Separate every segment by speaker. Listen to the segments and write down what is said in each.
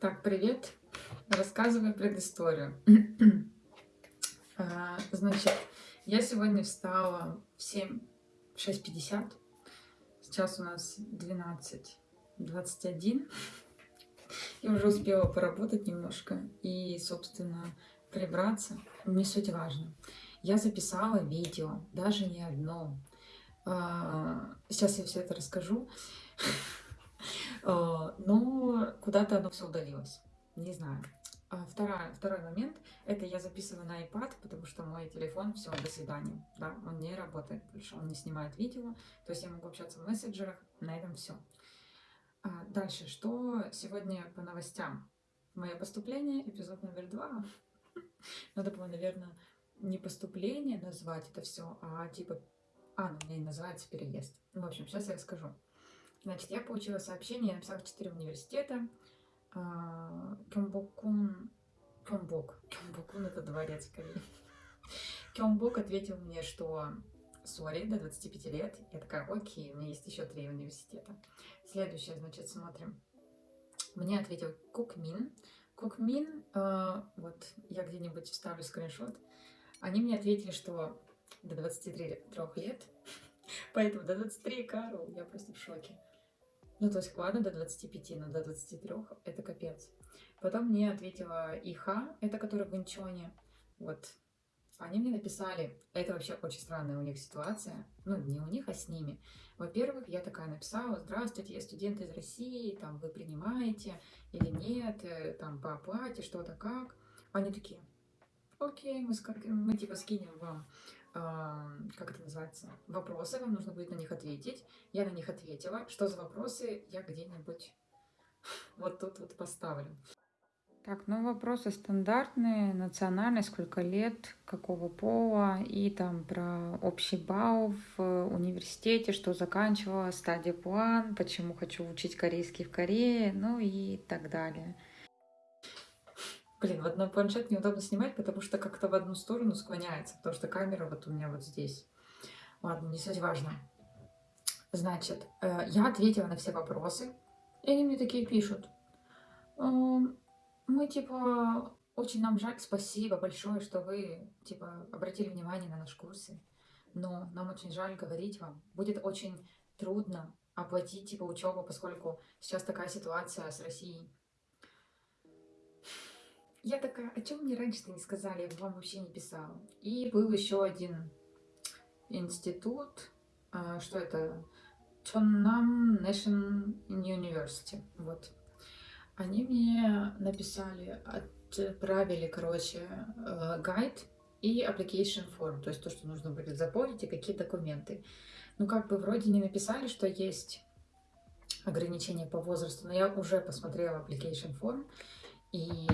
Speaker 1: Так, привет. Рассказываю предысторию. А, Значит, я сегодня встала в 7, 6.50. Сейчас у нас 12.21. Я уже успела поработать немножко и, собственно, прибраться. Не суть важно. Я записала видео, даже не одно. А, Сейчас я все это расскажу. А, Но куда-то оно все удалилось. Не знаю. А Вторая, второй момент, это я записываю на iPad, потому что мой телефон, все, до свидания. Да, он не работает больше, он не снимает видео, то есть я могу общаться в мессенджерах, на этом все. Дальше, что сегодня по новостям? Мое поступление, эпизод номер два. Надо было, наверное, не поступление назвать это все, а типа... А, ну, у меня и называется переезд. В общем, сейчас я расскажу. Значит, я получила сообщение, я написала в 4 университета. А, Кёмбокун... Кёмбок. Кёмбокун — это дворец в Корее. Кёмбок ответил мне, что сори, до 25 лет. Я такая, окей, у меня есть еще три университета. Следующее, значит, смотрим. Мне ответил Кукмин. Кукмин, э, вот я где-нибудь вставлю скриншот. Они мне ответили, что до 23 лет. Поэтому до 23, Карл, я просто в шоке. Ну, то есть, ладно, до 25, но до 23 это капец. Потом мне ответила Иха, это которая в Инчоне. Вот. Они мне написали, это вообще очень странная у них ситуация. Ну, не у них, а с ними. Во-первых, я такая написала, здравствуйте, я студент из России, там, вы принимаете или нет, э, там, по оплате, что-то как. Они такие, окей, мы, мы типа скинем вам как это называется, вопросы, вам нужно будет на них ответить. Я на них ответила. Что за вопросы, я где-нибудь вот тут вот поставлю. Так, ну вопросы стандартные, национальность, сколько лет, какого пола, и там про общий балл в университете, что заканчивала, стадия план, почему хочу учить корейский в Корее, ну и так далее. Блин, вот на планшет неудобно снимать, потому что как-то в одну сторону склоняется, потому что камера вот у меня вот здесь. Ладно, не суть важно. Значит, э, я ответила на все вопросы, и они мне такие пишут. «Эм, Мы, типа, очень нам жаль, спасибо большое, что вы, типа, обратили внимание на наш курсы, но нам очень жаль говорить вам. Будет очень трудно оплатить, типа, учебу, поскольку сейчас такая ситуация с Россией. Я такая, о чем мне раньше-то не сказали, я вам вообще не писала. И был еще один институт, а, что это? Чоннам National University, вот. Они мне написали, отправили, короче, э, гайд и application form, то есть то, что нужно будет заполнить и какие документы. Ну, как бы вроде не написали, что есть ограничения по возрасту, но я уже посмотрела application form, и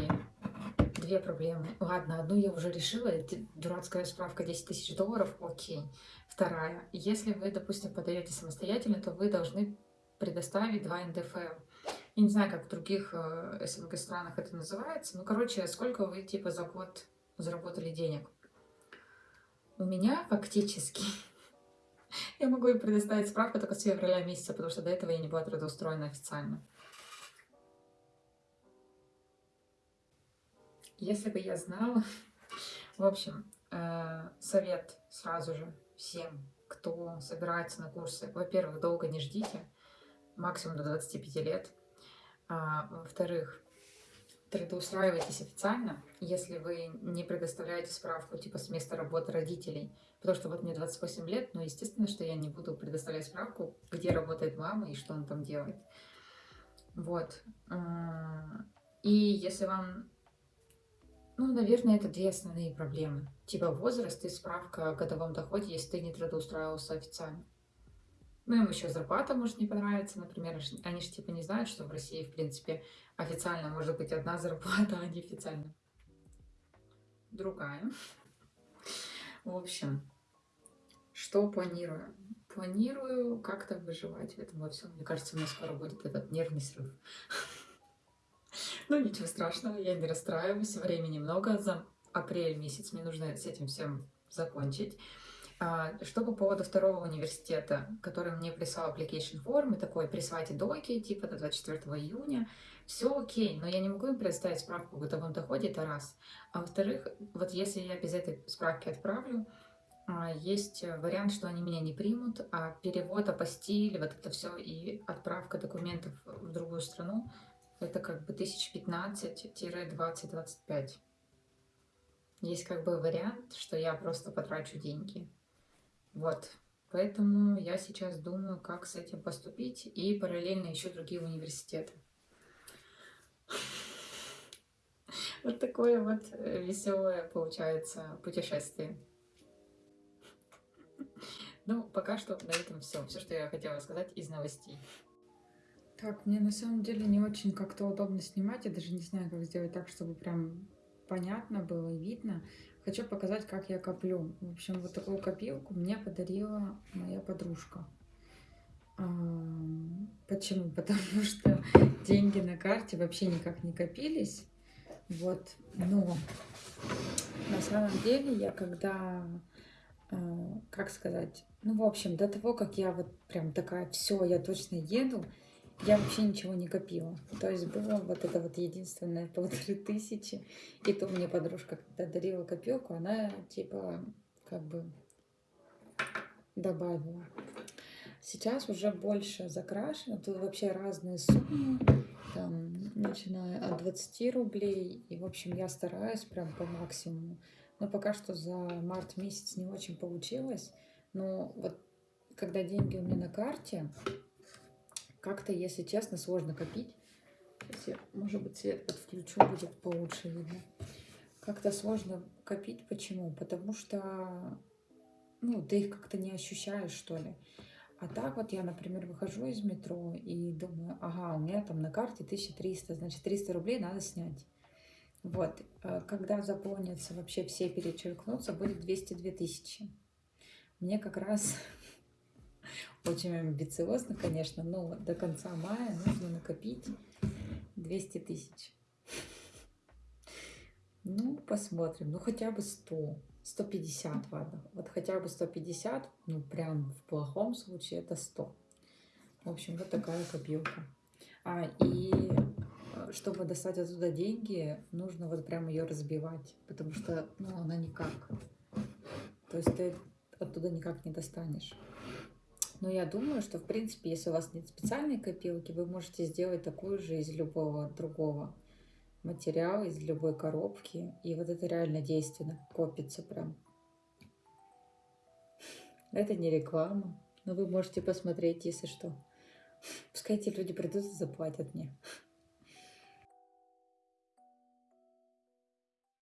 Speaker 1: две проблемы. Ладно, одну я уже решила, это дурацкая справка 10 тысяч долларов, окей. Вторая, если вы, допустим, подаете самостоятельно, то вы должны предоставить два НДФЛ. Я не знаю, как в других э, СНГ странах это называется. Ну, короче, сколько вы, типа, за год заработали денег. У меня фактически... Я могу им предоставить справку только с февраля месяца, потому что до этого я не была трудоустроена официально. Если бы я знала... В общем, э, совет сразу же всем, кто собирается на курсы. Во-первых, долго не ждите, максимум до 25 лет. А, Во-вторых, трудоустраивайтесь официально, если вы не предоставляете справку типа с места работы родителей. Потому что вот мне 28 лет, но естественно, что я не буду предоставлять справку, где работает мама и что он там делает. Вот. И если вам ну, наверное, это две основные проблемы. Типа возраст и справка о годовом доходе, если ты не трудоустраивался официально. Ну, им еще зарплата может не понравиться, например. Они же типа не знают, что в России, в принципе, официально может быть одна зарплата, а неофициально другая. В общем, что планирую? Планирую как-то выживать в этом во всем. Мне кажется, у меня скоро будет этот нервный срыв. Ну, ничего страшного, я не расстраиваюсь, времени много, за апрель месяц мне нужно с этим всем закончить. А, что по поводу второго университета, который мне прислал application form, и такой, присылайте доки, типа до 24 июня, все окей, но я не могу им предоставить справку о годовом доходе, это раз. А во-вторых, вот если я без этой справки отправлю, а, есть вариант, что они меня не примут, а перевод, апостиль, вот это все и отправка документов в другую страну, это как бы 1015-20-25. Есть как бы вариант, что я просто потрачу деньги. Вот. Поэтому я сейчас думаю, как с этим поступить, и параллельно ищу другие университеты. Вот такое вот э, веселое получается путешествие. Ну, пока что на этом все. Все, что я хотела сказать из новостей. Так, мне на самом деле не очень как-то удобно снимать. Я даже не знаю, как сделать так, чтобы прям понятно было и видно. Хочу показать, как я коплю. В общем, вот такую копилку мне подарила моя подружка. Почему? Потому что деньги на карте вообще никак не копились. Вот, но на самом деле я когда, а, как сказать, ну, в общем, до того, как я вот прям такая, все, я точно еду, я вообще ничего не копила. То есть было вот это вот единственное полторы тысячи. И то мне подружка, когда дарила копилку, она типа как бы добавила. Сейчас уже больше закрашено. Тут вообще разные суммы. Там, начиная от 20 рублей. И, в общем, я стараюсь прям по максимуму. Но пока что за март месяц не очень получилось. Но вот когда деньги у меня на карте, как-то, если честно, сложно копить. Если, может быть, свет подключу, будет получше видно. Как-то сложно копить. Почему? Потому что ну, ты их как-то не ощущаешь, что ли. А так вот я, например, выхожу из метро и думаю, ага, у меня там на карте 1300, значит 300 рублей надо снять. Вот, э, когда заполнится вообще все перечеркнутся, будет 202 тысячи. Мне как раз очень амбициозно, конечно, но до конца мая нужно накопить 200 тысяч. Ну, посмотрим. Ну, хотя бы 100. 150, ладно. Вот хотя бы 150, ну, прям в плохом случае это 100. В общем, вот такая копилка. А, и э, чтобы достать оттуда деньги, нужно вот прям ее разбивать, потому что, ну, она никак. То есть ты оттуда никак не достанешь. Но я думаю, что, в принципе, если у вас нет специальной копилки, вы можете сделать такую же из любого другого материала, из любой коробки. И вот это реально действенно копится прям. Это не реклама, но вы можете посмотреть, если что. Пускай эти люди придут и заплатят мне.